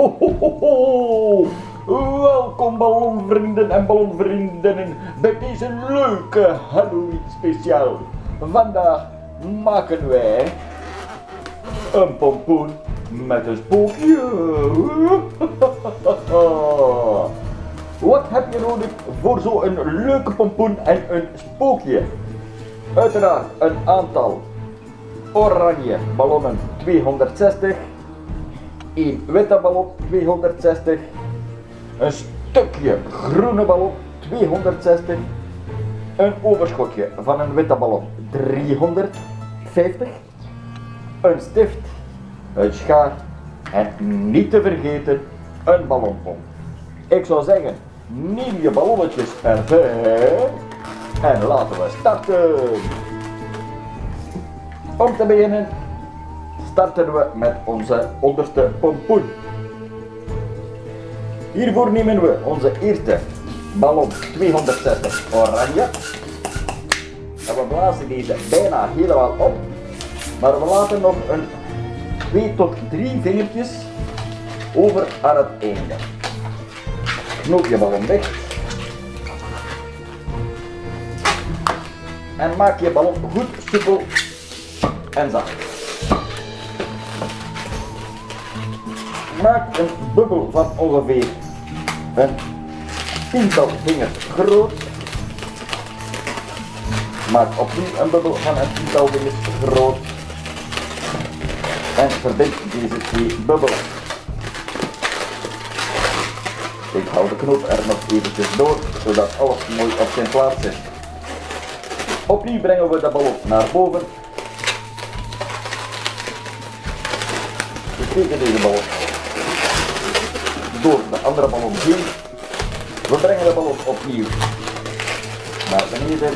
Ho, ho, ho. Welkom ballonvrienden en ballonvriendinnen bij deze leuke Halloween speciaal. Vandaag maken wij een pompoen met een spookje. Wat heb je nodig voor zo'n leuke pompoen en een spookje? Uiteraard een aantal oranje ballonnen 260, een witte ballon 260, een stukje groene ballon 260, een overschotje van een witte ballon 350, een stift, een schaar en niet te vergeten een ballonpomp. Ik zou zeggen, neem je ballonnetjes erbij en laten we starten. Om te beginnen starten we met onze onderste pompoen. Hiervoor nemen we onze eerste ballon 260 oranje. En we blazen deze bijna helemaal op. Maar we laten nog een 2 tot 3 vingertjes over aan het einde. Knoop je ballon weg. En maak je ballon goed soepel en zacht. Maak een bubbel van ongeveer een tiental vingers groot. Maak opnieuw een bubbel van een tiental vingers groot. En verbind deze twee bubbelen. Ik hou de knoop er nog eventjes door, zodat alles mooi op zijn plaats zit. Opnieuw brengen we de ballon naar boven. We steken deze ballon door de andere ballon heen. We brengen de ballon opnieuw naar beneden.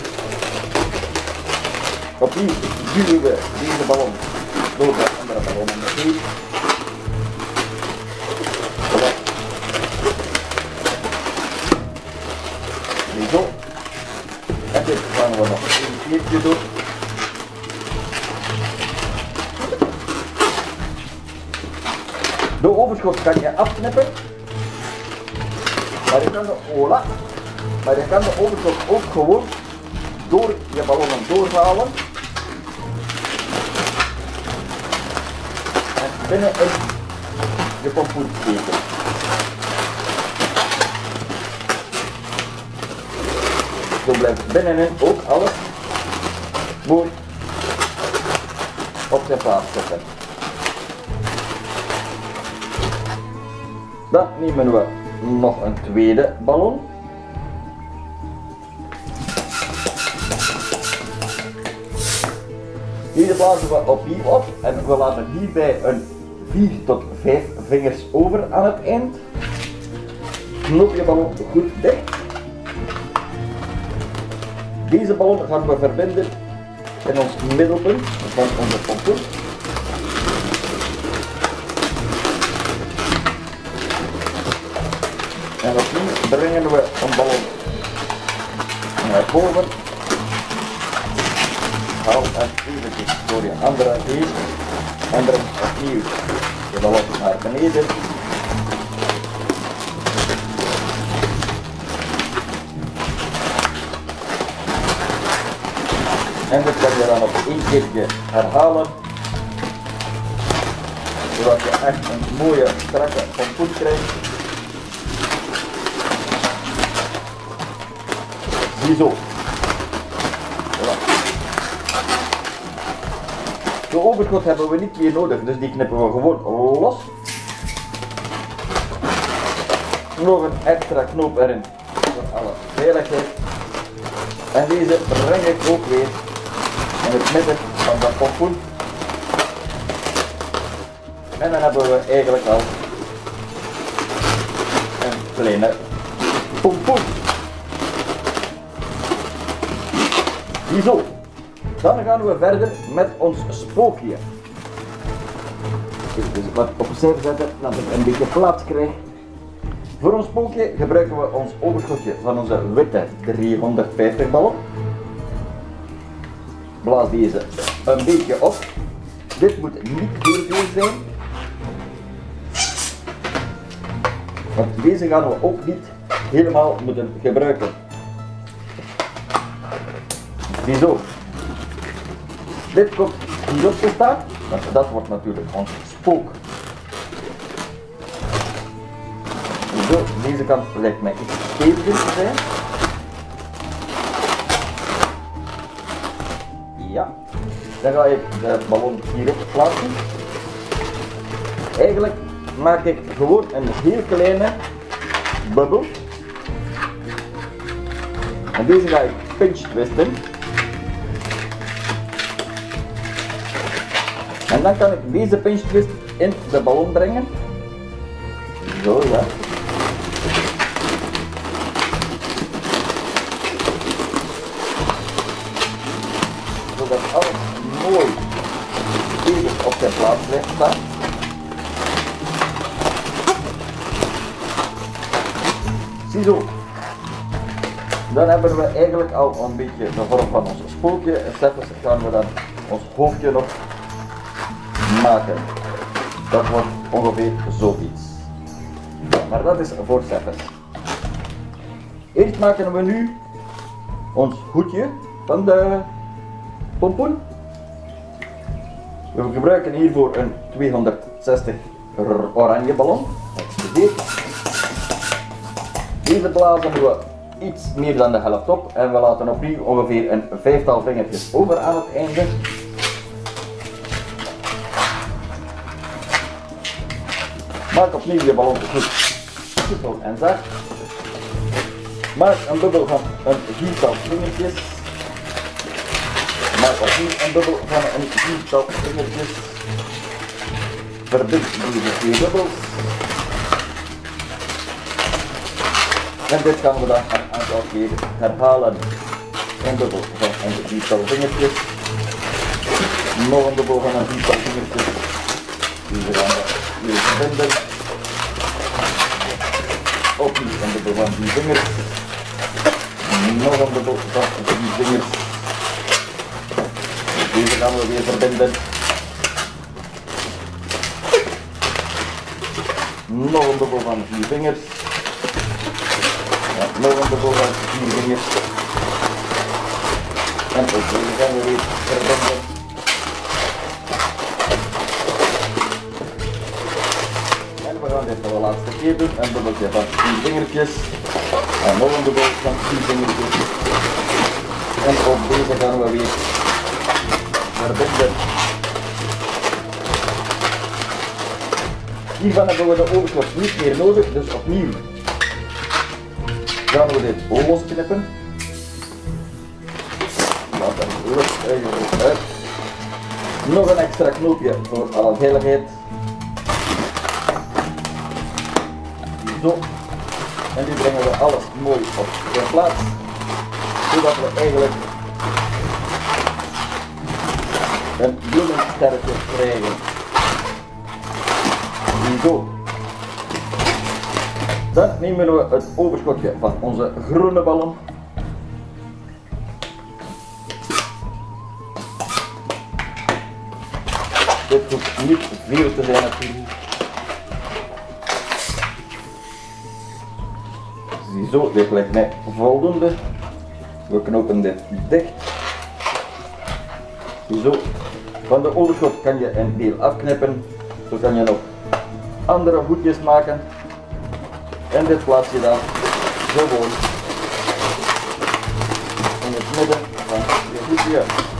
Opnieuw duwen we deze ballon door de andere ballon heen. Zo. En dit gaan we nog een keertje doen. De overschot kan je afknippen. Kan de ola, maar je kan de overschot ook gewoon door je ballonnen doorhalen. En binnen in je pompoen steken. Zo blijft binnenin ook alles mooi op zijn plaats zetten. Dan nemen we nog een tweede ballon. Deze blazen we opnieuw op en we laten hierbij een 4 tot 5 vingers over aan het eind. Knoop je ballon goed dicht. Deze ballon gaan we verbinden in ons middelpunt van onze pompoen. En opnieuw brengen we een ballon naar boven. Haal het eventjes door je andere heen en breng opnieuw de ballon naar beneden. En dit kan je dan op één keertje herhalen. Zodat je echt een mooie strakke pompoen krijgt. Ziezo. Voilà. De overschot hebben we niet meer nodig, dus die knippen we gewoon los. Nog een extra knoop erin voor alle veiligheid. En deze breng ik ook weer in het midden van dat pompoen. En dan hebben we eigenlijk al een kleine pompoen. Ziezo. Dan gaan we verder met ons spookje. Dus wat opzij zetten, dat ik een beetje plaats krijg. Voor ons spookje gebruiken we ons overschotje van onze witte 350 ballon. Blaas deze een beetje op. Dit moet niet heel veel zijn. Want deze gaan we ook niet helemaal moeten gebruiken. Ziezo. Dit komt hierop te staan, want dat wordt natuurlijk ons spook. Zo, deze kant lijkt mij iets steviger te zijn. Ja, dan ga ik de ballon hierop plaatsen. Eigenlijk maak ik gewoon een heel kleine bubbel. En deze ga ik pinch twisten. En dan kan ik deze pinch twist in de ballon brengen. Zo ja. Zodat alles mooi stevig op zijn plaats blijft staan. Ziezo. Dan hebben we eigenlijk al een beetje de vorm van ons spookje. En gaan we dan ons hoofdje nog maken. Dat wordt ongeveer zoiets. Maar dat is voor Steffens. Eerst maken we nu ons hoedje van de pompoen. We gebruiken hiervoor een 260 oranje ballon. Deze blazen we iets meer dan de helft op en we laten opnieuw ongeveer een vijftal vingertjes over aan het einde. Maak opnieuw je ballon goed soepel en zacht. Maak een bubbel van een viertal vingertjes. Maak opnieuw een bubbel van een viertal vingertjes. Verbind deze twee bubbels. En dit gaan we dan een aantal keer herhalen. Een bubbel van een viertal vingertjes. Nog een bubbel van een viertal vingertjes. Gaan weer verbinden. Opnieuw een bubbel van die vingers. Nog een bubbel van die vingers. Deze gaan we weer verbinden. Nog een bubbel van vier vingers. Ja, nog een bubbel van vier vingers. En ook deze gaan we weer verbinden. Dit de laatste keer doen. Een bubbeltje van vier vingertjes. En nog een bubbel van vier vingertjes. En op deze gaan we weer verbinden. Hiervan hebben we de overschot niet meer nodig, dus opnieuw gaan we dit losknippen. Laat hem rustig eigenlijk uit. Nog een extra knoopje voor alle veiligheid. Zo. En nu brengen we alles mooi op zijn plaats. Zodat we eigenlijk een bloemensterretje krijgen. Zo. Dan nemen we het overschotje van onze groene ballon. Dit hoeft niet veel te zijn natuurlijk. Ziezo, dit lijkt mij voldoende. We knopen dit dicht. Ziezo. Van de overschot kan je een deel afknippen. Zo kan je nog andere hoedjes maken. En dit plaats je dan gewoon in het midden van je hoedje.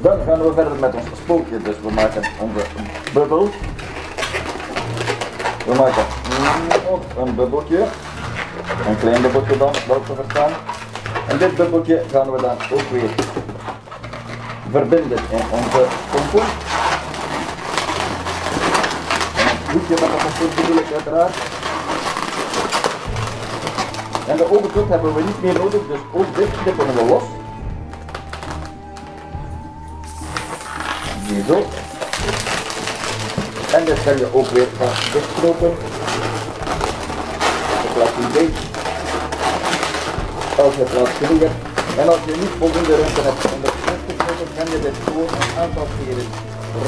Dan gaan we verder met ons spookje. Dus we maken onze bubbel. We maken nog een bubbeltje. Een klein bubbeltje dan, wel te verstaan. En dit bubbeltje gaan we dan ook weer verbinden in onze pompoen. En het hoedje van de pompoen bedoel ik uiteraard. En de overkant hebben we niet meer nodig, dus ook dit knippen we los. Ziezo. En dit kan je ook weer gaan dichtknopen. De plastic beet. Als je plaats genoeg hebt. En als je niet voldoende ruimte hebt om het dicht te knopen, kan je dit gewoon een aantal keren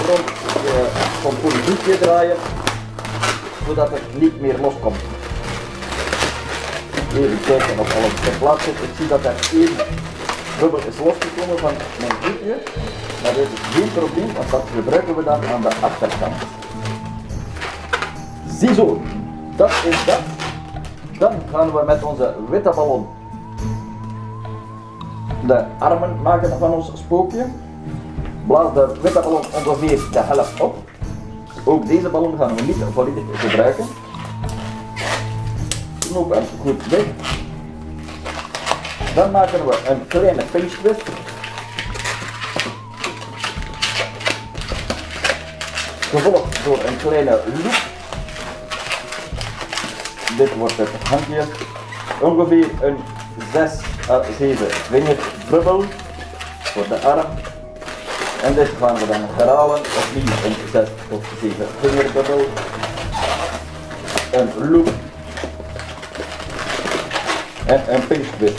rond je pompoendoekje draaien, zodat het niet meer loskomt. Even kijken of alles in plaats zit. Ik zie dat er één bubbel is losgekomen van mijn doekje. Maar dit is geen probleem, want dat gebruiken we dan aan de achterkant. Ziezo, dat is dat. Dan gaan we met onze witte ballon de armen maken van ons spookje. Blaas de witte ballon ongeveer de helft op. Ook deze ballon gaan we niet volledig gebruiken. Goed dicht. Dan maken we een kleine pinch twist. Gevolgd door een kleine loop. Dit wordt het handje. Ongeveer een 6 à 7 vingerbubbel voor de arm. En dit gaan we dan herhalen, opnieuw een 6 of 7 vingerbubbel. Een loop. En een pinch twist.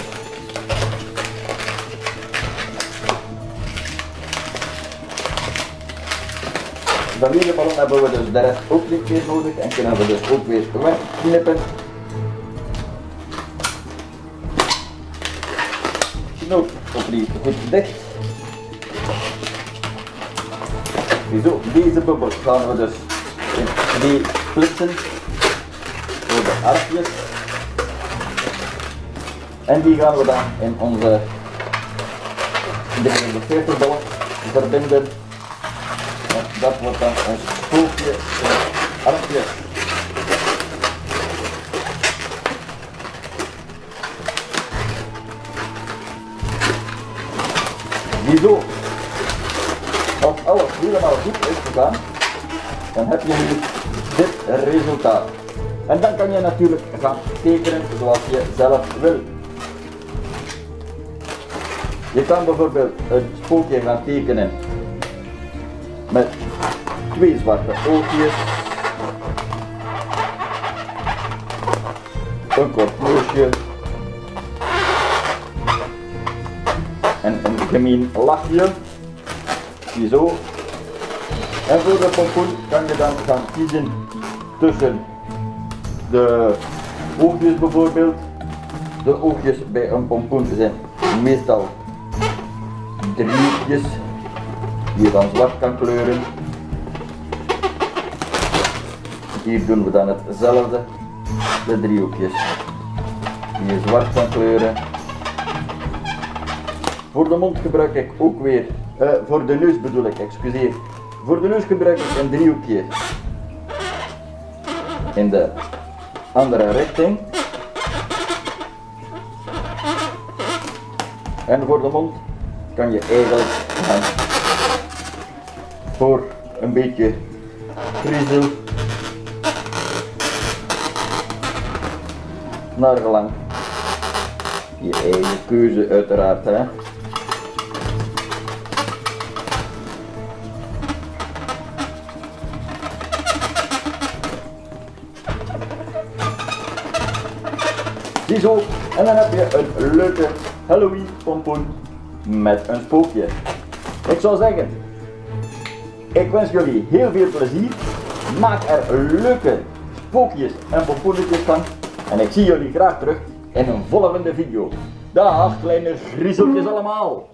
Van deze ballon hebben we dus de rest ook niet meer nodig en kunnen we dus ook weer wegknippen. Knoop opnieuw goed dicht. Zo, deze bubbel gaan we dus in twee splitsen voor de armpjes. En die gaan we dan in onze 340 ballon verbinden. En dat wordt dan ons in armpje. Ziezo, als alles helemaal goed is gegaan, dan heb je nu dit resultaat. En dan kan je natuurlijk gaan tekenen zoals je zelf wil. Je kan bijvoorbeeld een spookje gaan tekenen met twee zwarte oogjes, een kort neusje en een gemeen lachje. Ziezo. En voor de pompoen kan je dan gaan kiezen tussen de oogjes bijvoorbeeld. De oogjes bij een pompoen zijn meestal driehoekjes die je dan zwart kan kleuren. Hier doen we dan hetzelfde, de driehoekjes die je zwart kan kleuren. Voor de mond gebruik ik ook weer, eh, voor de neus bedoel ik, excuseer. Voor de neus gebruik ik een driehoekje in de andere richting. En voor de mond kan je eigenlijk voor een beetje griezel naar gelang je eigen keuze uiteraard hè. Ziezo, en dan heb je een leuke Halloween pompoen met een spookje. Ik zou zeggen, ik wens jullie heel veel plezier. Maak er leuke spookjes en pompoenetjes van. En ik zie jullie graag terug in een volgende video. Dag kleine griezeltjes allemaal.